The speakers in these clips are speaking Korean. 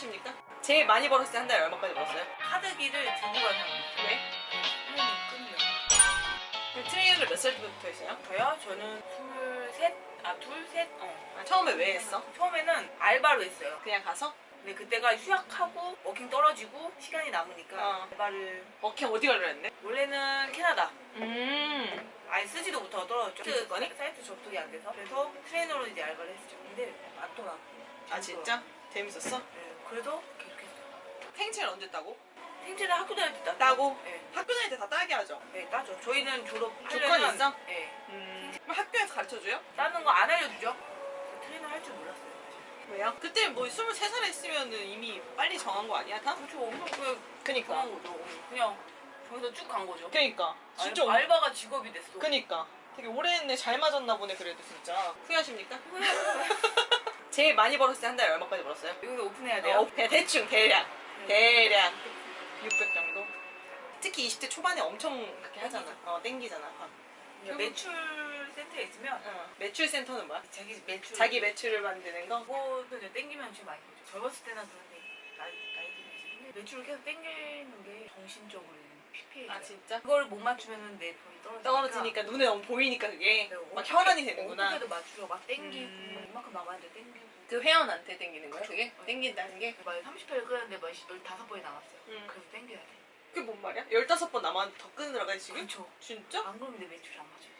후회하십니까? 제일 많이 벌었을 때 한 달에 얼마까지 벌었어요? 카드기를 들고 가는 사람 왜? 그 트레이닝을 몇살 때부터 했어요? 저요? 저는 스물셋? 아 둘 셋? 어 아, 처음에 왜 했어? 처음에는 알바로 했어요 그냥 가서? 근데 그때가 휴학하고 working 떨어지고 시간이 남으니까 어. 알바를 어케 어디 가려 했네? 원래는 캐나다 음 아예 쓰지도 못하고 떨어졌죠 그 거니? 사이트 접속이 안 돼서 그래서 트레이너로 이제 알바를 했죠 근데 맞더라고 아 진짜? 재밌었어? 네, 그래도 계속했어요 생체는 언제 따고? 생체는 학교 다닐 때 따. 따고? 네, 학교 다닐 때 다 따게 하죠? 네 따죠 저희는 졸업 조건이 있어? 네 음 그럼 학교에서 가르쳐줘요? 따는 거 안 알려주죠 트레이너 할 줄 몰랐어요. 왜요? 그때 뭐 23살에 했으면 이미 빨리 정한 거 아니야 다? 그렇죠 엄청 그냥 그니까 정한 거죠 그냥 저기서 쭉 간 거죠 그니까 진짜 알, 알바가 직업이 됐어 그니까 되게 오래 했네 잘 맞았나 보네 그래도 진짜 후회하십니까? 제일 많이 벌었을 때 한 달에 얼마까지 벌었어요? 여기서 오픈해야 돼요? 어, 그냥 대충 대략 대략 600 정도 특히 20대 초반에 엄청 그렇게 하잖아 어 땡기잖아 확. 그러니까 매출 센터에 있으면 어. 매출 센터는 뭐야? 자기 매출 자기 매출을 만드는 거? 이제 땡기면 제일 많이 벌죠 젊었을 때는 그런데 나이, 나이 매출을 계속 땡기는 게 정신적으로 피폐해져요 아 진짜? 그걸 못 맞추면 내 돈이 떨어지니까 떨어지니까 눈에 너무 보이니까 그게 네, 막 어떻게- 혈안이 되는구나 어떻게도 맞추려 막 땡기고 음. 막 이만큼 남았는데 땡기고 그 회원한테 땡기는 거야 그쵸. 그게? 네. 땡긴다는 게? 막 30회를 끄는데 막 15번이 남았어요 음. 그래서 땡겨야 돼 그게 뭔 말이야? 15번 남았는데 더 끊으라고 해 지금? 그렇죠 진짜? 안 그러면 내 매출이 안 맞아요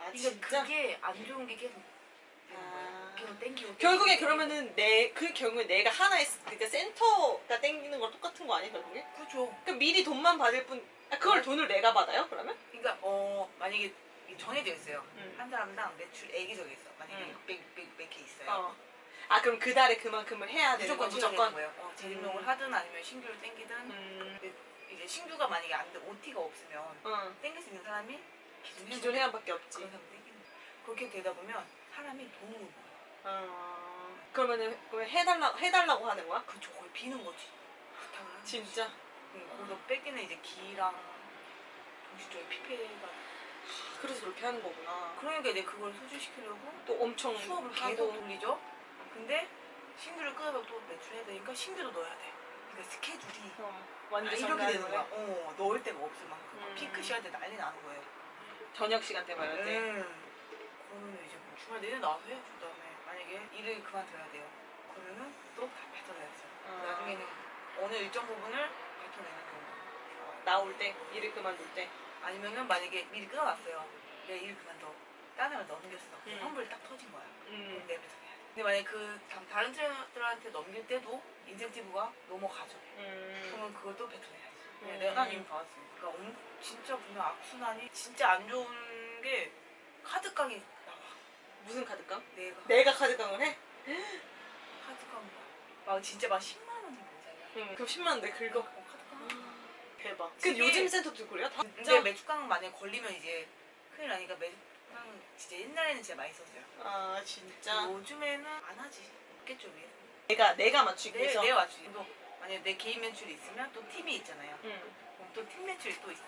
아 그러니까 진짜? 그게 안 좋은 게 계속 아. 계속 땡기고 결국에 땡기고 그러면은 내 그 경우에 내가 하나의 스- 그러니까 센터가 땡기는 거랑 똑같은 거 아니야 결국에? 그렇죠 그럼 미리 돈만 받을 뿐 아, 그걸 돈을 내가 받아요 그러면? 그러니까 어 만약에 정해져 있어요 응. 한 사람당 매출액이 정해 있어 만약에 응. 600, 600, 600개 있어요 어. 아 그럼 그 달에 그만큼을 해야 되는 거 무조건 무조건? 거예요 어, 재림용을 음. 하든 아니면 신규를 땡기든 음. 근데 이제 신규가 만약에 안 돼, OT가 없으면 응. 땡길 수 있는 사람이 기존 기존 회원밖에 없지. 그런 사람 땡기는. 그렇게 되다 보면 사람이 돈으로 모여. 어. 그러면은 그걸 해달라 해달라고 하는 거야? 그쵸 거의 비는 거지. 진짜? 응, 거기서 뺏기는 이제 기랑 정신적인 피폐가 그래서 그렇게 하는 거구나. 그러니까 이제 그걸 소진시키려고 또 엄청 수업을. 계속 돌리죠 근데 신규를 끊어서 또 매출해야 되니까 신규도 넣어야 돼 그러니까 스케줄이 어, 아, 완전 이렇게 되는 거야. 어 넣을 데가 없을 만큼 음. 피크 시간대 난리 나는 거예요 저녁 시간 때 말할 때. 음. 그러면 이제 뭐 주말 내내 나와서 해야죠 그다음에 만약에 일을 그만둬야 돼요 그러면은 또다 뱉어내야죠 아. 나중에는 어느 일정 부분을 뱉어내는 경우가 나올 때 일을 그만둘 때. 아니면은 만약에 미리 끊어놨어요 내 일 그만둬 다른 걸 넘겼어 음. 환불이 딱 터진 거야 음. 내뱉어내야 돼 근데 만약에 그 다- 다른 트레이너들한테 넘길 때도 인센티브가 넘어가죠 음. 그러면 또 뱉어내야지 음. 네, 내가 이미 봐왔으니까 그러니까 엄- 진짜 보면 악순환이 진짜 안 좋은 게 카드깡이 나와 무슨 카드깡? 내가 내가 카드깡을 해? 카드깡 막 진짜 막 10만 원이 모자야 응. 그럼 10만 원 내 긁어. 대박. 그 요즘 센터도 그래요? 다 근데 진짜? 매주깡 만약에 걸리면 이제 큰일 나니까 매주깡 진짜 옛날에는 진짜 많이 썼어요 아 진짜. 요즘에는 안 하지 없겠죠 위에 내가 내가 맞추기 내, 위해서. 내가 맞추지 또 만약에 내 개인 매출이 있으면 또 팀이 있잖아요 응. 그럼 또 팀 매출이 또 있어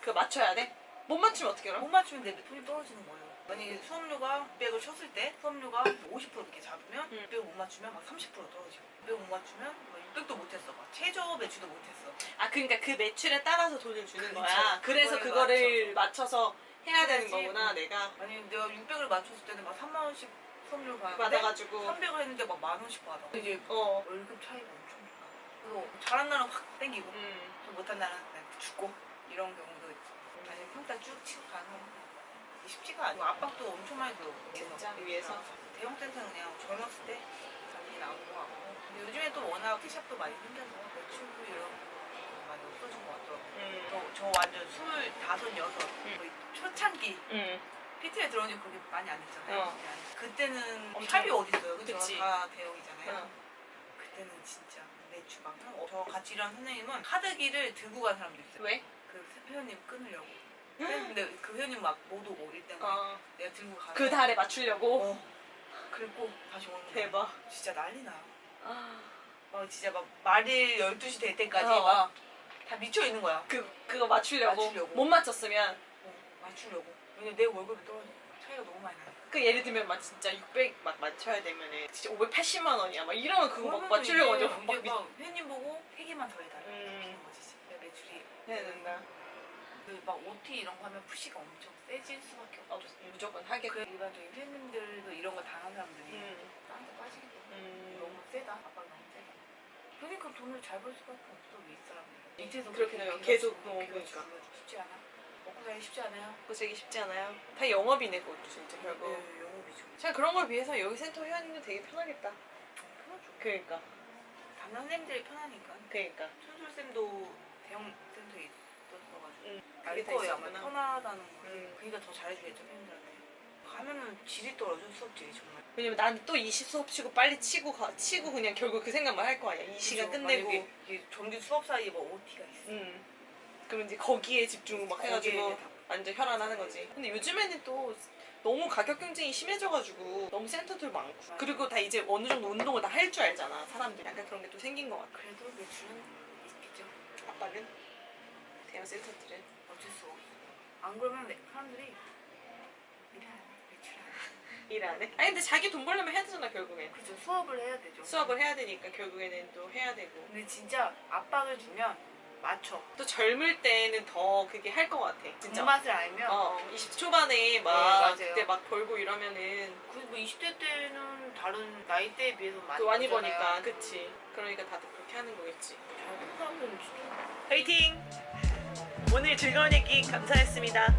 그거 맞춰야 돼? 못 맞추면 어떻게 알아? 못 맞추면 내 돈이 떨어지는 거예요. 만약에 수업료가 600을 쳤을 때 수업료가 50% 이렇게 잡으면 음. 600을 못 맞추면 막 30% 떨어지고 600을 못 맞추면 막 600도 못했어. 막 최저 매출도 못했어. 아 그러니까 그 매출에 따라서 돈을 주는 그쵸. 거야. 그래서 그거를 맞춰서 해야 되는. 거구나 내가 만약에 내가 600을 맞췄을 때는 막 3만 원씩 받았는데 받아가지고 300을 했는데 막 만 원씩 받아. 이제 어. 월급 차이가 엄청 나. 그래서 잘한 날은 확 땡기고 음. 좀 못한 날은 죽고 이런 경우도 있지. 아니 평타 쭉 치고 가는 거 쉽지가 않아. 압박도 엄청 많이 들어. 진짜 위에서. 대형 센터는 그냥 젊었을 때 나온 거 같고. 근데 요즘에 또 워낙 티샵도 많이 생겨서 매출도 이런 거 많이 없어진 것 같더라고. 음. 저, 저 완전 스물 다섯 여섯 거의 초창기 음. PT에 들어온 지 그렇게 많이 안 됐잖아요. 어. 그때는 엄청- 샵이 어디 있어요? 그죠? 그치. 다 대형이잖아요. 어. 그때는 진짜 매출 막. 어, 저 같이 일하는 선생님은 카드기를 들고 간 사람도 있어요. 왜? 그 회원님 끊으려고. 근데 그 회원님 막 못 오고 일 때문에 어. 내가 들고 가서 그 달에 맞추려고. 어. 긁고 다시 오는 거야. 대박. 진짜 난리 나. 아. 막 진짜 막 말일 12시 될 때까지 어. 막다 미쳐 있는 거야. 그 그거 맞추려고. 맞추려고. 못 맞췄으면 어, 맞추려고. 왜냐면 내 월급이 떨어져. 차이가 너무 많이 나니까. 그 예를 들면 막 진짜 600 막 맞춰야 되면은 진짜 580만 원이야. 막 이러면 그거 막 맞추려고 하죠. 막 미... 막 회원님 보고 세 개만 더 해달라. 음. 거지. 매출이 해야 된다. 그 막 OT 이런 거 하면 푸시가 엄청 세질 수밖에 없어. 어, 무조건 하게. 그 일반적인 회원님들도 이런 거 당한 사람들이 음. 나한테 빠지게 돼. 음. 너무 세다. 아빠가 너무 세다. 그러니까 돈을 잘 벌 수밖에 없어 이 사람들. 밑에서 그렇게. 비가 계속, 비가 그러니까. 쉽지 않아. 먹고 살기 쉽지 않아요. 고생이 쉽지 않아요. 다 영업이네 그것도 진짜 결국. 네, 영업이죠. 참 그런 걸 위해서 여기 센터 회원님들 되게 편하겠다. 편하죠. 그러니까. 담당 쌤들이 편하니까. 그러니까. 천술 쌤도 대형 음. 알 거예요 아마 있었구나. 편하다는 거. 음. 그러니까 더 잘해주겠죠 팬들한테. 가면은 질이 떨어져 수업 질이 정말. 왜냐면 난 또 20 수업 치고 빨리 치고 가, 치고 그냥 결국 그 생각만 할 거 아니야. 이 시간? 끝내고. 이게 정규 수업 사이에 뭐 OT가 있어. 음. 그럼 이제 거기에 집중 막 해가지고 완전 혈안하는 거지. 근데 요즘에는 또 너무 가격 경쟁이 심해져가지고 너무 센터들 많고 그리고 다 이제 어느 정도 운동을 다 할 줄 알잖아 사람들 약간 그런 게 또 생긴 것 같아. 그래도 매출은 있겠죠. 아빠는 대형 센터들은 어쩔 수 없어. 안 그러면 내- 사람들이 일을 안 해. 매출 안 해. 일안 해. 아니 근데 자기 돈 벌려면 해야 되잖아 결국엔. 그죠 수업을 해야 되죠. 수업을 해야 되니까 결국에는 또 해야 되고. 근데 진짜 압박을 주면 맞춰. 또 젊을 때는 더 그게 할 것 같아. 진짜. 맛을 알면 어, 20 초반에 막 맞아요. 그때 막 벌고 이러면은 그뭐 20대 때는 다른 나이대에 비해서 많이 또 많이 벌잖아요. 버니까 그치. 그러니까 다들 그렇게 하는 거겠지. 사람들은 진짜 화이팅! 오늘 즐거운 얘기 감사했습니다.